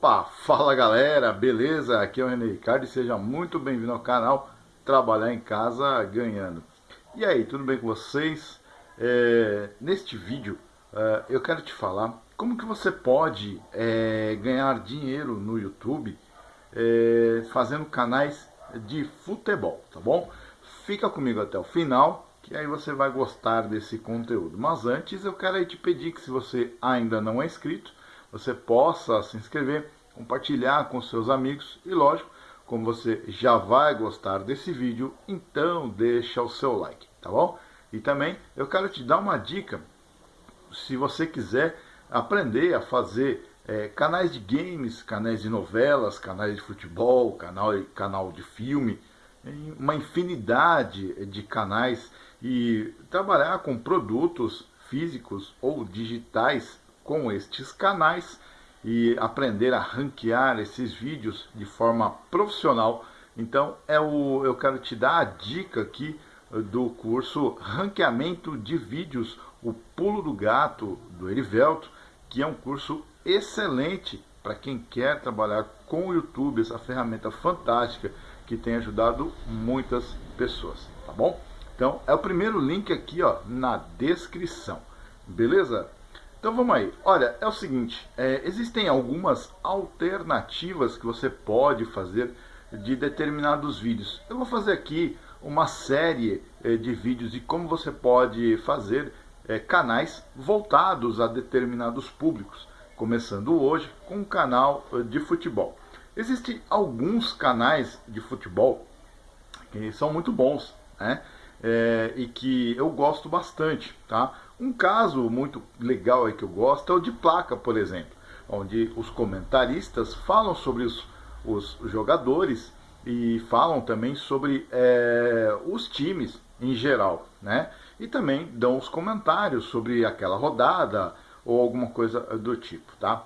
Fala galera, beleza? Aqui é o René Ricardo e seja muito bem-vindo ao canal Trabalhar em Casa Ganhando. E aí, tudo bem com vocês? É, neste vídeo é, eu quero te falar como que você pode é, ganhar dinheiro no YouTube é, fazendo canais de futebol, tá bom? Fica comigo até o final que aí você vai gostar desse conteúdo. Mas antes eu quero te pedir que se você ainda não é inscrito, você possa se inscrever, compartilhar com seus amigos e lógico, como você já vai gostar desse vídeo, então deixa o seu like, tá bom? E também eu quero te dar uma dica, se você quiser aprender a fazer é, canais de games, canais de novelas, canais de futebol, canal, canal de filme, uma infinidade de canais e trabalhar com produtos físicos ou digitais com estes canais e aprender a ranquear esses vídeos de forma profissional. Então é o, eu quero te dar a dica aqui do curso Ranqueamento de Vídeos, o Pulo do Gato do Erivelto, que é um curso excelente para quem quer trabalhar com o YouTube, essa ferramenta fantástica que tem ajudado muitas pessoas, tá bom? Então é o primeiro link aqui ó, na descrição, beleza? Então vamos aí, olha, é o seguinte, é, existem algumas alternativas que você pode fazer de determinados vídeos. Eu vou fazer aqui uma série é, de vídeos de como você pode fazer é, canais voltados a determinados públicos, começando hoje com um canal é, de futebol. Existem alguns canais de futebol que são muito bons, né? É, e que eu gosto bastante, tá? Um caso muito legal aí que eu gosto é o de placa, por exemplo, onde os comentaristas falam sobre os, os jogadores e falam também sobre é, os times em geral, né? E também dão os comentários sobre aquela rodada ou alguma coisa do tipo, tá?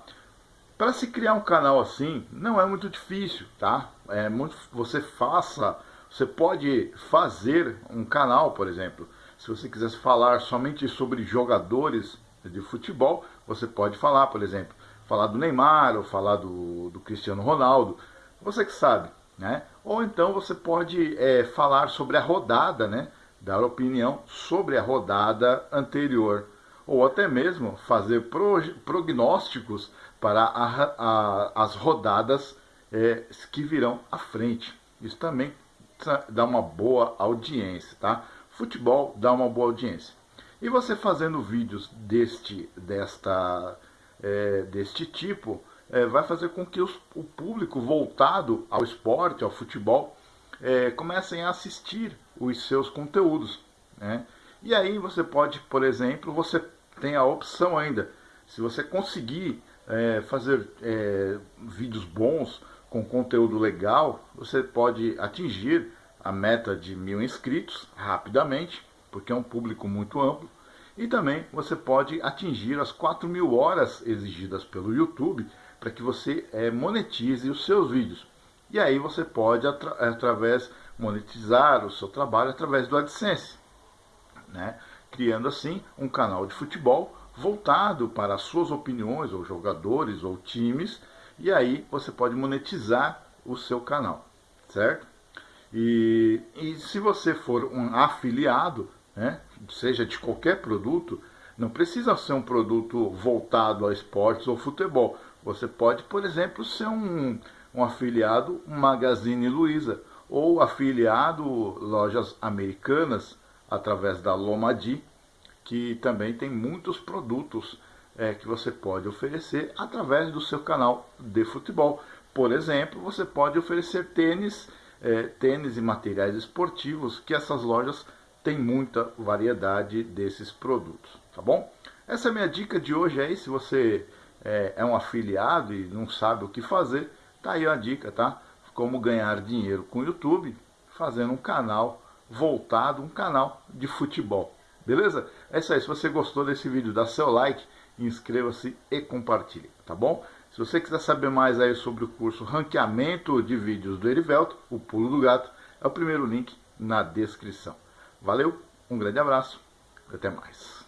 Para se criar um canal assim, não é muito difícil, tá? É muito, você faça, você pode fazer um canal, por exemplo. Se você quisesse falar somente sobre jogadores de futebol, você pode falar, por exemplo, falar do Neymar ou falar do, do Cristiano Ronaldo, você que sabe, né? Ou então você pode é, falar sobre a rodada, né? Dar opinião sobre a rodada anterior ou até mesmo fazer prognósticos para a, a, as rodadas é, que virão à frente. Isso também dá uma boa audiência, tá? Futebol dá uma boa audiência. E você fazendo vídeos deste, desta, é, deste tipo, é, vai fazer com que os, o público voltado ao esporte, ao futebol, é, comecem a assistir os seus conteúdos. Né? E aí você pode, por exemplo, você tem a opção ainda, se você conseguir é, fazer é, vídeos bons, com conteúdo legal, você pode atingir a meta de mil inscritos rapidamente, porque é um público muito amplo, e também você pode atingir as 4 mil horas exigidas pelo YouTube para que você é, monetize os seus vídeos. E aí você pode, atra através, monetizar o seu trabalho através do AdSense. Né? criando assim um canal de futebol voltado para as suas opiniões, ou jogadores, ou times, e aí você pode monetizar o seu canal, certo? E, e se você for um afiliado, né, seja de qualquer produto, não precisa ser um produto voltado a esportes ou futebol. Você pode, por exemplo, ser um, um afiliado Magazine Luiza, ou afiliado lojas americanas, através da Lomadi, que também tem muitos produtos é, que você pode oferecer através do seu canal de futebol. Por exemplo, você pode oferecer tênis, é, tênis e materiais esportivos, que essas lojas têm muita variedade desses produtos, tá bom? Essa é a minha dica de hoje aí, se você é, é um afiliado e não sabe o que fazer, tá aí a dica, tá? Como ganhar dinheiro com o YouTube, fazendo um canal voltado, um canal de futebol. Beleza? É isso aí. Se você gostou desse vídeo, dá seu like, inscreva-se e compartilhe, tá bom? Se você quiser saber mais aí sobre o curso Ranqueamento de Vídeos do Erivelto, o Pulo do Gato, é o primeiro link na descrição. Valeu, um grande abraço, até mais.